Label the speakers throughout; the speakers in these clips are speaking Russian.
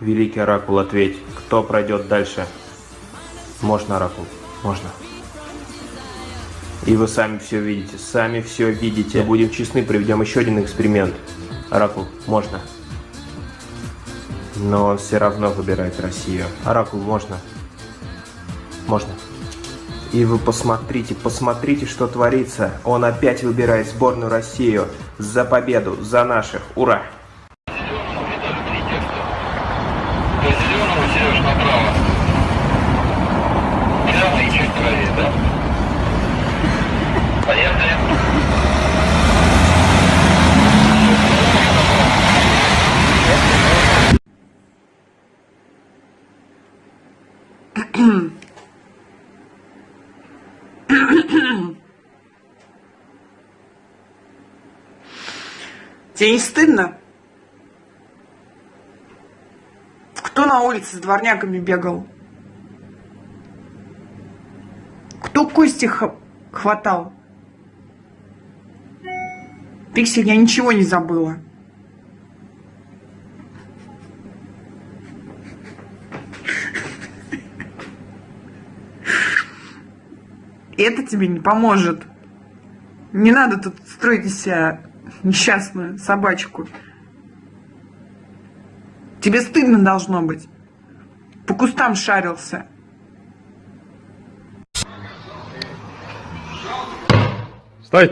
Speaker 1: Великий Оракул, ответь, кто пройдет дальше? Можно, Оракул, можно. И вы сами все видите, сами все видите. Будем честны, проведем еще один эксперимент. Оракул, можно. Но он все равно выбирает Россию. Оракул, можно. Можно. И вы посмотрите, посмотрите, что творится. Он опять выбирает сборную Россию. За победу, за наших. Ура!
Speaker 2: Тебе не стыдно? Кто на улице с дворняками бегал? Кто кости хватал? Пиксель, я ничего не забыла. Это тебе не поможет. Не надо тут строить из себя несчастную собачку. Тебе стыдно должно быть. По кустам шарился.
Speaker 3: Стой!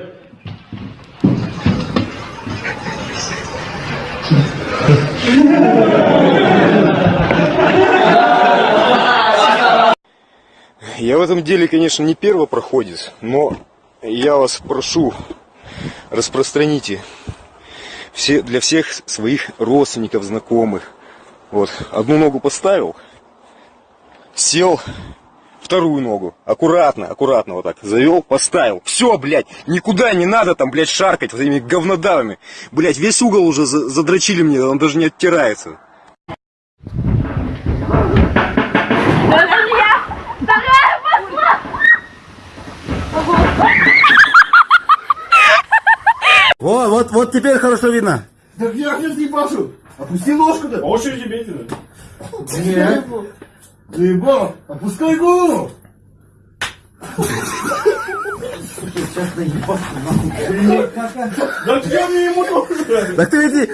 Speaker 4: Я в этом деле, конечно, не первопроходец, но я вас прошу, распространите все, для всех своих родственников, знакомых. Вот, одну ногу поставил, сел, вторую ногу, аккуратно, аккуратно вот так, завел, поставил. Все, блядь, никуда не надо там, блядь, шаркать вот этими говнодавами. Блядь, весь угол уже задрочили мне, он даже не оттирается.
Speaker 5: Вот, вот, вот теперь хорошо видно.
Speaker 6: Так я сейчас не пашу. Опусти ложку-то.
Speaker 3: По очереди бейте.
Speaker 6: Нет. Заебал. Опускай голову.
Speaker 3: Да я мне ему тоже.
Speaker 5: Так ты иди.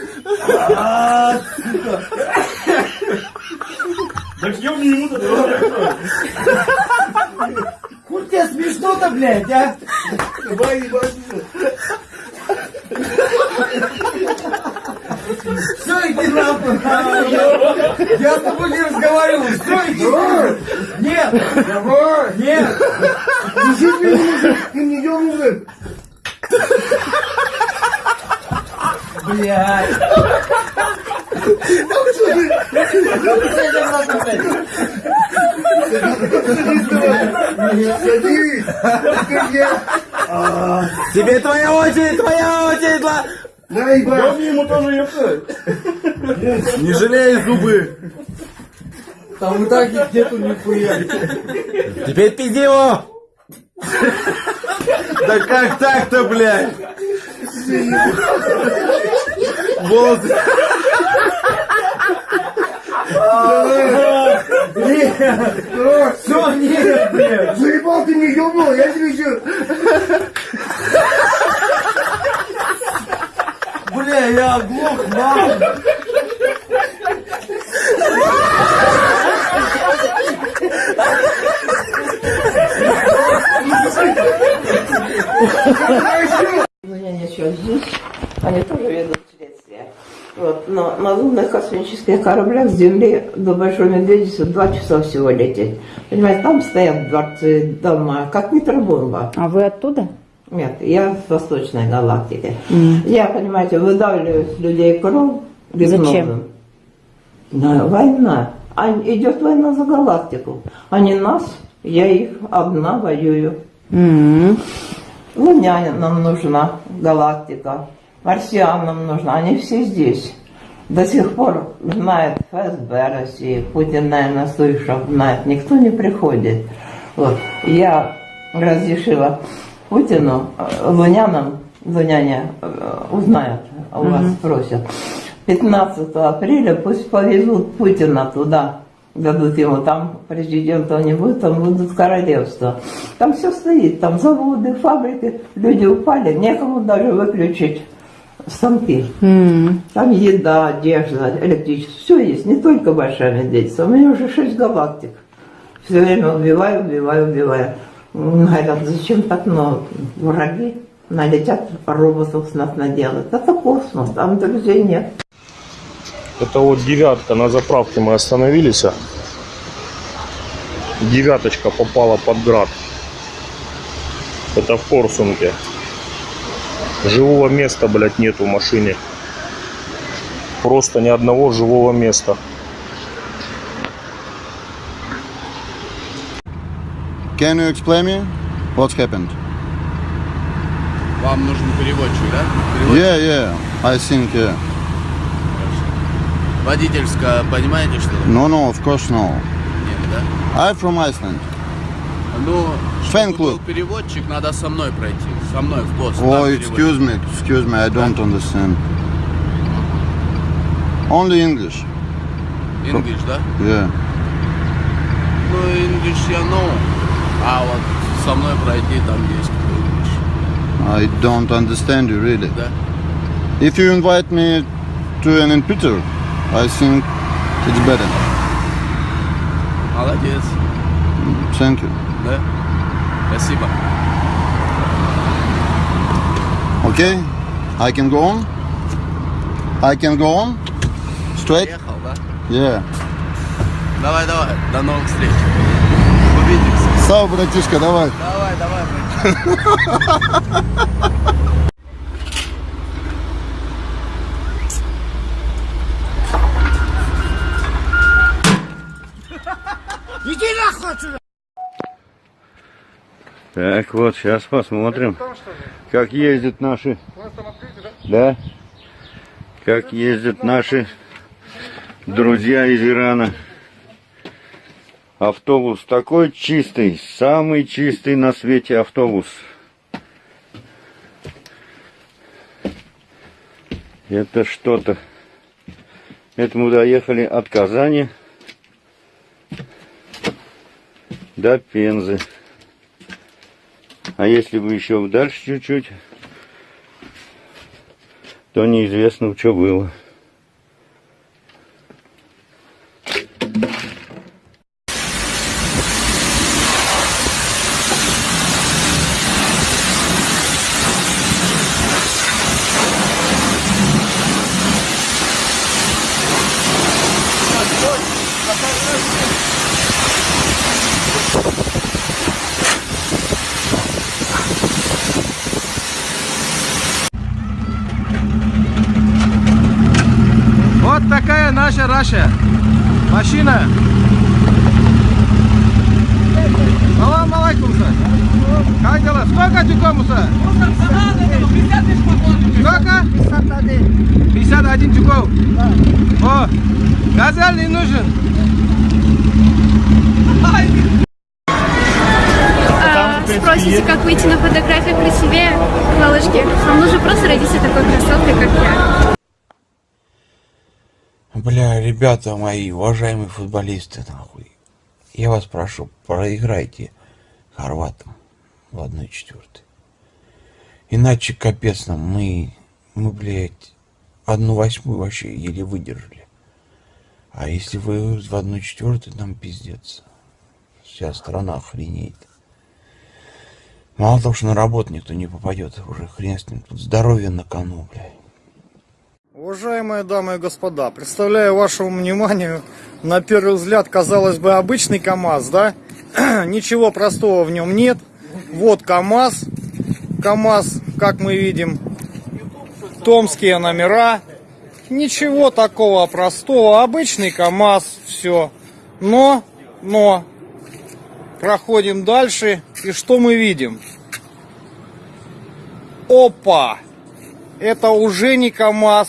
Speaker 3: Так я мне ему тоже.
Speaker 6: Хуй тебе смешно-то, блядь, а? Давай, ебать. Все, иди нахуй. Я с тобой не разговариваю. Все, иди. Нет. Нет. Меня, ты не ебаный. Блядь. Садись.
Speaker 5: Теперь твоя очередь, твоя очередь.
Speaker 3: Мне ему тоже епта.
Speaker 5: Не жалей зубы.
Speaker 6: Там и так нету нихуя.
Speaker 5: Теперь пизди его. Да как так-то, блядь? Волосы.
Speaker 6: Все, нет, блядь. Заебал ты не ебал, я тебе еще...
Speaker 5: Бля, я оглох, нахуй.
Speaker 7: Ну, я ничего здесь. Они тоже ведут следствие. Вот. Но на лунных космических кораблях с Земли до Большой Медведицы два часа всего лететь. Понимаете, там стоят дворцы, дома, как микробомба.
Speaker 8: А вы оттуда?
Speaker 7: Нет, я в Восточной галактике. Я, понимаете, выдавливаю с людей кровь гипнозом.
Speaker 8: Зачем?
Speaker 7: На, война. А идет война за галактику. Они нас, я их одна воюю.
Speaker 8: М.
Speaker 7: Лунянам нужна галактика, марсианам нужна, они все здесь. До сих пор знает ФСБ России, Путин, наверное, слышал, знает, никто не приходит. Вот. Я разрешила Путину, э, лунянам, луняне э, узнают, у вас спросят, 15 апреля пусть повезут Путина туда. Дадут ему там президента не будет, там будут королевства. Там все стоит, там заводы, фабрики, люди упали, некому даже выключить станки. Там еда, одежда, электричество, все есть, не только большая медведица. У меня уже шесть галактик. Все время убиваю, убиваю, убиваю. Говорят, зачем так много? Враги налетят роботов с нас наделают. Это космос, там друзей нет.
Speaker 9: Это вот девятка, на заправке мы остановились. а. Девяточка попала под град. Это в Корсунке. Живого места, блядь, нет в машине. Просто ни одного живого места.
Speaker 10: Can you explain me what's happened?
Speaker 11: Вам нужен переводчик, да? Переводчик.
Speaker 10: Yeah, yeah. I think yeah.
Speaker 11: Водительское, понимаете, что?
Speaker 10: No, no, of course no.
Speaker 11: Нет, да?
Speaker 10: I'm from Iceland.
Speaker 11: Ну,
Speaker 10: Fan
Speaker 11: был
Speaker 10: club.
Speaker 11: переводчик, надо со мной пройти. Со мной в пост.
Speaker 10: Oh, excuse me, excuse me. I don't understand. Only English.
Speaker 11: English, да?
Speaker 10: Yeah.
Speaker 11: Ну, English я know. А вот со мной пройти там есть English.
Speaker 10: I don't understand you really.
Speaker 11: Да?
Speaker 10: If you invite me to an Peter, I think it's better.
Speaker 11: Молодец.
Speaker 10: Thank you.
Speaker 11: Да? Спасибо.
Speaker 10: Okay, I can go on. I can go on. Straight.
Speaker 11: Приехал, да?
Speaker 10: Yeah.
Speaker 11: Давай, давай. До новых встреч. Увидимся.
Speaker 10: Сау, братишка, давай.
Speaker 11: Давай, давай, братишка.
Speaker 12: Так, вот, сейчас посмотрим, как ездят наши... Да? Как ездят наши друзья из Ирана. Автобус такой чистый, самый чистый на свете автобус. Это что-то. Это мы доехали от Казани до Пензы. А если бы еще дальше чуть-чуть, то неизвестно, что было.
Speaker 1: Вот наша Раша. Машина. Салам алейкум, сэр. Как дела? Сколько тюков, сэр? Сколько? 51 тюков. О, газель не нужен.
Speaker 8: А, спросите, как выйти на фотографии красивее? Малышки, вам нужно просто родиться такой красоткой, как я.
Speaker 13: Бля, ребята мои, уважаемые футболисты, нахуй. Я вас прошу, проиграйте хорватам в 1-4. Иначе капец нам, мы, мы, блядь, одну восьмую вообще еле выдержали. А если вы в 1-4, нам пиздец. Вся страна охренеет. Мало того, что на работу никто не попадет, уже хрен с ним. Тут здоровье на кону, блядь.
Speaker 14: Уважаемые дамы и господа, представляю вашему вниманию, на первый взгляд, казалось бы, обычный КАМАЗ, да? Ничего простого в нем нет. Вот КАМАЗ. КАМАЗ, как мы видим, томские номера. Ничего такого простого. Обычный КАМАЗ, все. Но, но, проходим дальше. И что мы видим? Опа! Это уже не КАМАЗ,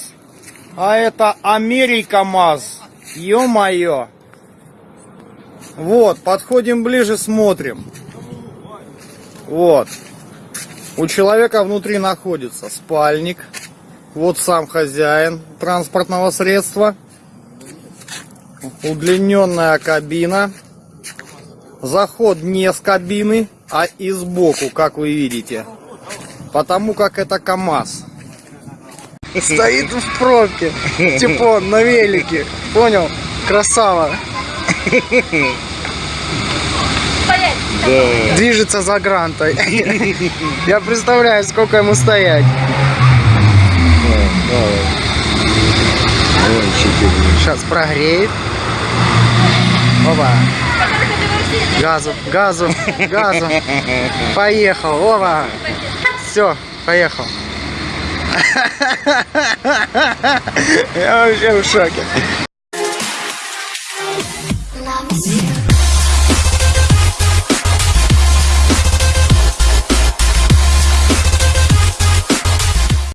Speaker 14: а это Америка МАЗ. Ё-моё. Вот, подходим ближе, смотрим. Вот. У человека внутри находится спальник. Вот сам хозяин транспортного средства. Удлиненная кабина. Заход не с кабины, а и сбоку, как вы видите. Потому как это КАМАЗ. Стоит в пробке. Типа на велике. Понял? Красава. Движется за грантой. Я представляю, сколько ему стоять. Сейчас прогреет. Опа. Газу, газу, газу. Поехал. Опа. Все, поехал. Я вообще в шоке.
Speaker 15: Love is you.